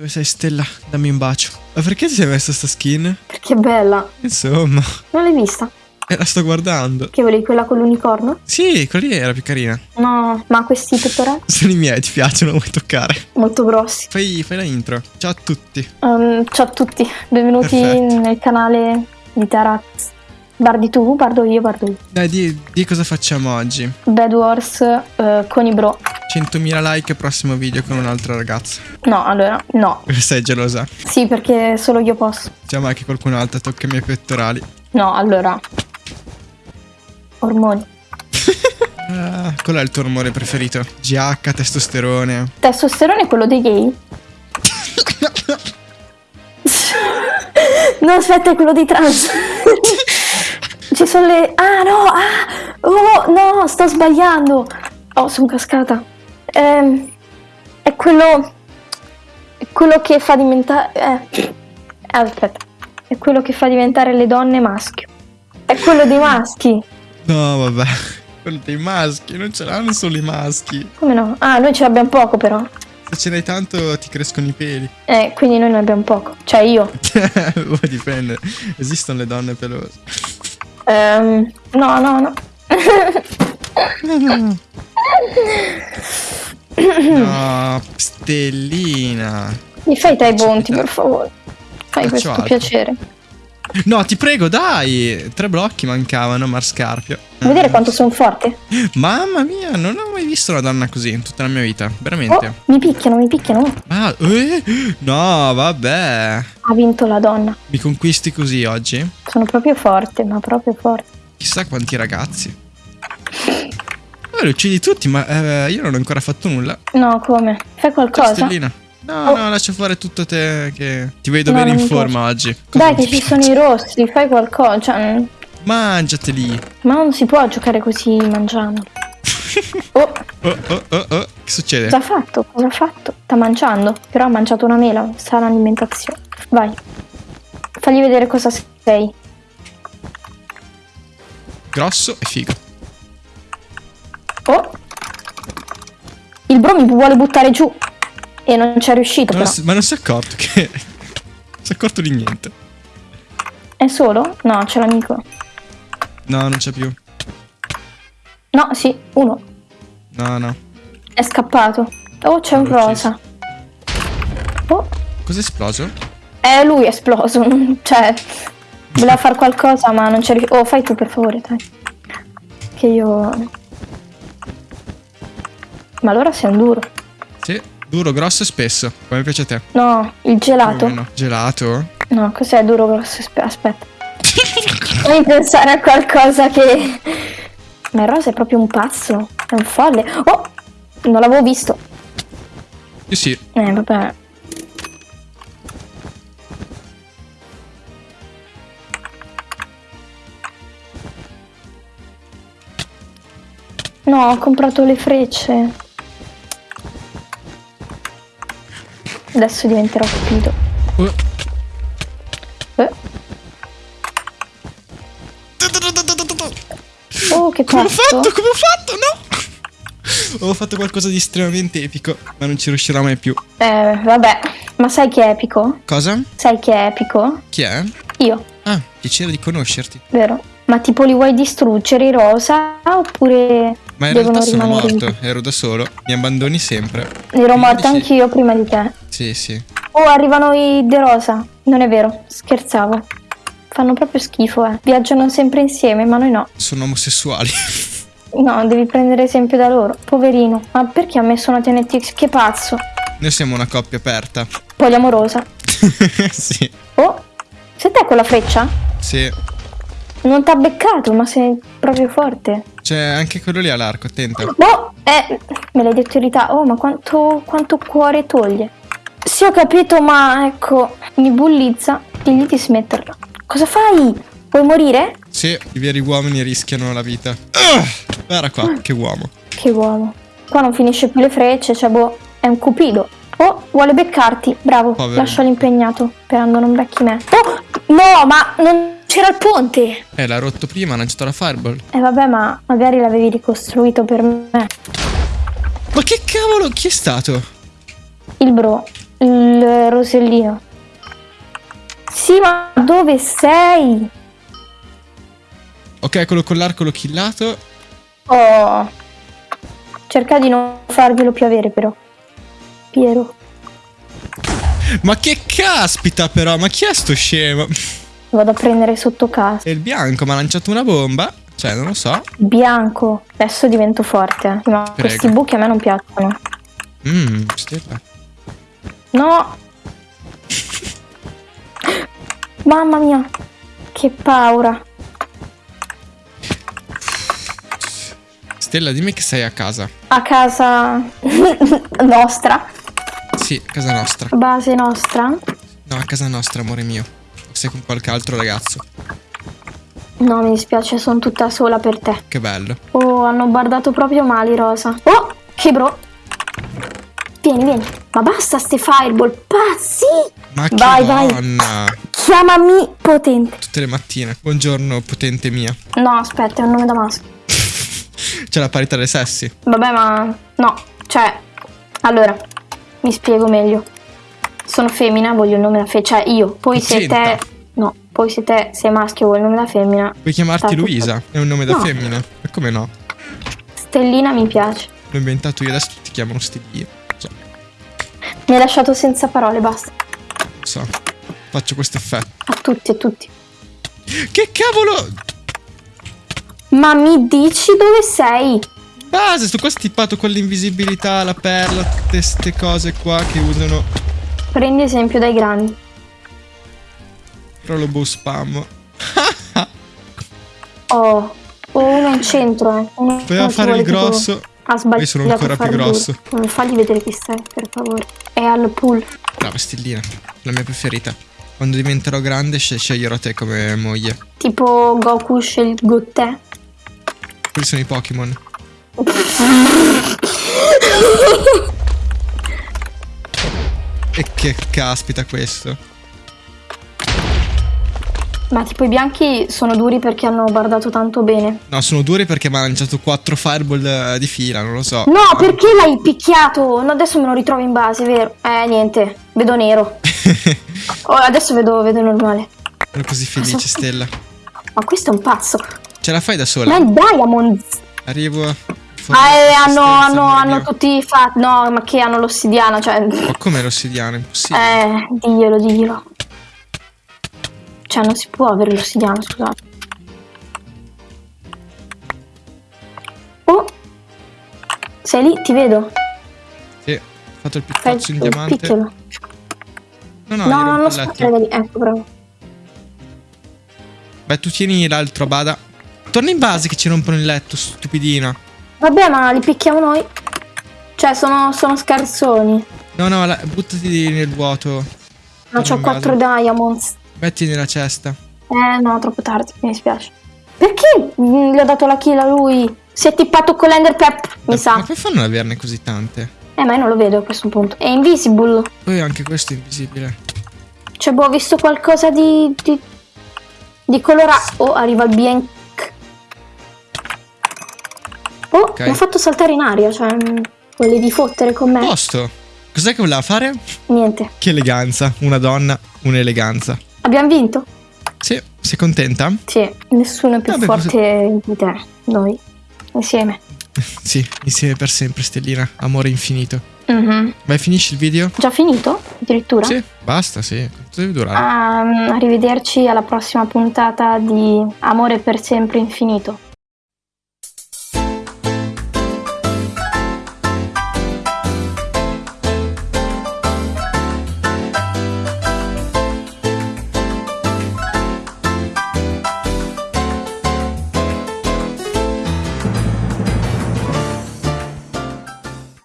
Dove sei Stella? Dammi un bacio. Ma perché ti sei messa sta skin? Perché è bella. Insomma, Non l'hai vista? eh, la sto guardando. Che volevi quella con l'unicorno? Sì, quella lì era più carina. No, ma questi pettorali? Sono i miei, ti piacciono, vuoi toccare? Molto grossi. Fai, fai la intro. Ciao a tutti. Um, ciao a tutti, benvenuti Perfetto. nel canale di Taraz. Bardi tu, bardo io, bardo io. Dai, di, di cosa facciamo oggi? Bad Wars eh, con i bro. 100.000 like prossimo video con un'altra ragazza. No, allora, no. Sei gelosa? Sì, perché solo io posso. Diciamo che qualcun altro tocca i miei pettorali. No, allora. Ormoni. Ah, qual è il tuo rumore preferito? GH, testosterone. Testosterone è quello dei gay? no, aspetta, è quello dei trans. Ci sono le... Ah, no! Ah! Oh, no, sto sbagliando. Oh, sono cascata. Ehm, è quello... È quello che fa diventare... Eh. Aspetta. È quello che fa diventare le donne maschio. È quello dei maschi. No, vabbè. Quello dei maschi, non ce l'hanno solo i maschi. Come no? Ah, noi ce l'abbiamo poco però. Se ce n'hai tanto ti crescono i peli. Eh, quindi noi ne abbiamo poco. Cioè io. Poi dipende. Esistono le donne pelose. Ehm, no, no, no. No, Stellina. Mi fai dai bonti, per favore. Fai Faccio questo altro. piacere. No, ti prego, dai. Tre blocchi mancavano, Marscarpio. Vuoi vedere quanto sono forte? Mamma mia, non ho mai visto una donna così in tutta la mia vita. Veramente. Oh, mi picchiano, mi picchiano. Ah, eh? No, vabbè. Ha vinto la donna. Mi conquisti così oggi? Sono proprio forte, ma proprio forte. Chissà quanti ragazzi. Eh, li uccidi tutti, ma eh, io non ho ancora fatto nulla. No, come? Fai qualcosa? Stellina. No, Oh. no, lascia fare tutto te che ti vedo No, bene in forma oggi. Cosa Dai, che ci sono i piace? rossi, fai qualcosa. Cioè, Mangiateli. ma non si può giocare così mangiando. Oh, Oh, oh, oh, oh. Che succede? cosa ha fatto? Cosa ha fatto? Sta mangiando. Però ha mangiato una mela, sta l'alimentazione. Vai. Fagli vedere cosa sei. Grosso e figo. Vuole buttare giù. E non c'è riuscito, Ma non, però. si- ma non si è accorto che... non si è accorto di niente. È solo? No, c'è l'amico. No, non c'è più. No, sì, uno. No, no. È scappato. Oh, c'è un rosa. Oh, Cos'è esploso? è lui è esploso. cioè, voleva fare qualcosa, ma non c'è riuscito. Oh, fai tu, per favore, dai. Che io... Ma allora un duro. Sì, duro, grosso e spesso. Come piace a te. No, il gelato. Più o meno. Gelato? No, cos'è duro, grosso? Aspe- Aspetta. Devi pensare a qualcosa che... Ma il rosa è proprio un pazzo. È un folle. Oh! Non l'avevo visto. Io sì. Eh, vabbè. No, ho comprato le frecce. Adesso diventerò cupido. Oh. Eh. Oh, che Come ho fatto? Come ho fatto? No! Ho fatto qualcosa di estremamente epico, ma non ci riuscirò mai più. Eh, vabbè. Ma sai che è epico? Cosa? Sai che è epico? Chi è? Io, Ah, piacere di conoscerti. vero? Ma tipo li vuoi distruggere i rosa oppure Ma in realtà sono morto, vivi? ero da solo. Mi abbandoni sempre. Ero sì. anch'io prima di te. Sì, sì. Oh, arrivano i De Rosa. Non è vero, scherzavo. Fanno proprio schifo, eh. Viaggiano sempre insieme, ma noi no. Sono omosessuali. No, devi prendere esempio da loro. Poverino. Ma perché ha messo una TNT? Che pazzo. Noi siamo una coppia aperta. Poliamorosa. sì. Oh, sei te quella freccia? Sì. Non t'ha beccato, ma sei proprio forte. C'è anche quello lì all'arco, attenta. Boh, eh, me l'hai detto in realtà. Oh, ma quanto, quanto cuore toglie. Sì, ho capito, ma ecco, mi bullizza. Digli di smetterla. Cosa fai? Vuoi morire? Sì, i veri uomini rischiano la vita. Ah, guarda qua, che uomo. Che uomo. Qua non finisce più le frecce, cioè boh, è un cupido. Oh, vuole beccarti. Bravo, Povero. lascialo impegnato, sperando non becchi me. Oh, no, ma non c'era il ponte. Eh, l'ha rotto prima, ha lanciato la fireball. E vabbè, ma magari l'avevi ricostruito per me. Ma che cavolo, chi è stato? Il bro. il rosellino. Sì, ma dove sei? Ok, quello con l'arco l'ho killato. Oh. Cerca di non farglielo più avere, però. Piero. Ma che caspita però, ma chi è sto scemo? Vado a prendere sotto casa. È il bianco, mi ha lanciato una bomba. Cioè, non lo so. Bianco. Adesso divento forte. Ma Prego. questi buchi a me non piacciono. Mmm, stella. No. Mamma mia. Che paura. Stella, dimmi che sei a casa. A casa nostra. Sì, casa nostra. Base nostra. No, a casa nostra, amore mio. Sei con qualche altro ragazzo. No, mi dispiace, sono tutta sola per te. Che bello. Oh, hanno guardato proprio male, Rosa. Oh, che bro. Vieni, vieni. Ma basta ste fireball, pazzi! Ma che Vai, vai. donna. Chiamami potente. Tutte le mattine. Buongiorno, potente mia. No, aspetta, è un nome da maschio. C'è la parità dei sessi. Vabbè, ma... No, cioè... Allora, mi spiego meglio. Sono femmina, voglio il nome da femmina. Cioè, io. Poi se Potenta. te... No, poi se te sei maschio vuoi il nome da femmina... Puoi chiamarti Sta tutto- Luisa? È un nome da No. femmina. E come no? Stellina mi piace. L'ho inventato io, adesso ti chiamano Stellina. Cioè, Mi hai lasciato senza parole, basta. so. Faccio questo effetto. A tutti, a tutti. Che cavolo! Ma mi dici dove sei? Base, sto qua stippato con l'invisibilità, la perla, tutte queste cose qua che usano. Prendi esempio dai grandi. Però lo boh spam. Oh, oh, uno in centro, eh. Uno fare il tipo- grosso. Ha sbagliato. Io sono ancora più duro. grosso. Non fagli vedere chi sei, per favore. È al pool. Brava Stellina, la mia preferita. Quando diventerò grande sce- sceglierò te come moglie. Tipo Goku scelgo te. Quelli sono i Pokémon. E che caspita questo. Ma tipo i bianchi sono duri perché hanno guardato tanto bene. No, sono duri perché mi ha lanciato 4 fireball eh, di fila, non lo so. No, perché l'hai picchiato? No, adesso me lo ritrovo in base, vero? Eh, niente. Vedo nero. Oh, adesso vedo, vedo normale. Ero così felice, Stella. Ma questo è un pazzo. Ce la fai da Ma sola? è Diamond. Arrivo. Ah, eh, hanno, hanno, hanno tutti fatto. No, ma che hanno l'ossidiana, cioè. Ma come l'ossidiana? Impossibile. Eh, diglielo, diglielo. Cioè, non si può avere l'ossidiana, scusate. Oh! Sei lì? Ti vedo. Sì, ho fatto il Fai piccozzo in diamante. picchialo. No, no, No, non da lì. Ecco, bravo. Beh, tu tieni l'altro, bada. Torna in base che ci rompono il letto, stupidina. Vabbè, ma li picchiamo noi. Cioè, sono, sono scarsoni. No, no, la- buttati nel vuoto. Ma Torna c'ho in 4 base. diamonds. Metti nella cesta. Eh, no, troppo tardi, mi dispiace. Perché mm, gli ho dato la kill a lui? Si è tippato con l'ender pep, mi Ma sa. come fanno ad averne così tante? Eh, ma io non lo vedo a questo punto. È invisible. Poi anche questo è invisibile. Cioè, boh, ho visto qualcosa di. di, di colorato. Oh, arriva il bianc. Oh, Ok. mi ha fatto saltare in aria. Cioè, mm, volevi fottere con me? Posto. Cos'è che voleva fare? Niente. Che eleganza. Una donna, un'eleganza. Abbiamo vinto? Sì, sei contenta? Sì, nessuno è più Vabbè, forte di te. Noi. Insieme. Sì, insieme per sempre, Stellina. Amore infinito. Mhm. Vai, finisci il video? Già finito? Addirittura? Sì, basta, sì. Quanto deve durare? Ah, arrivederci alla prossima puntata di Amore per sempre infinito.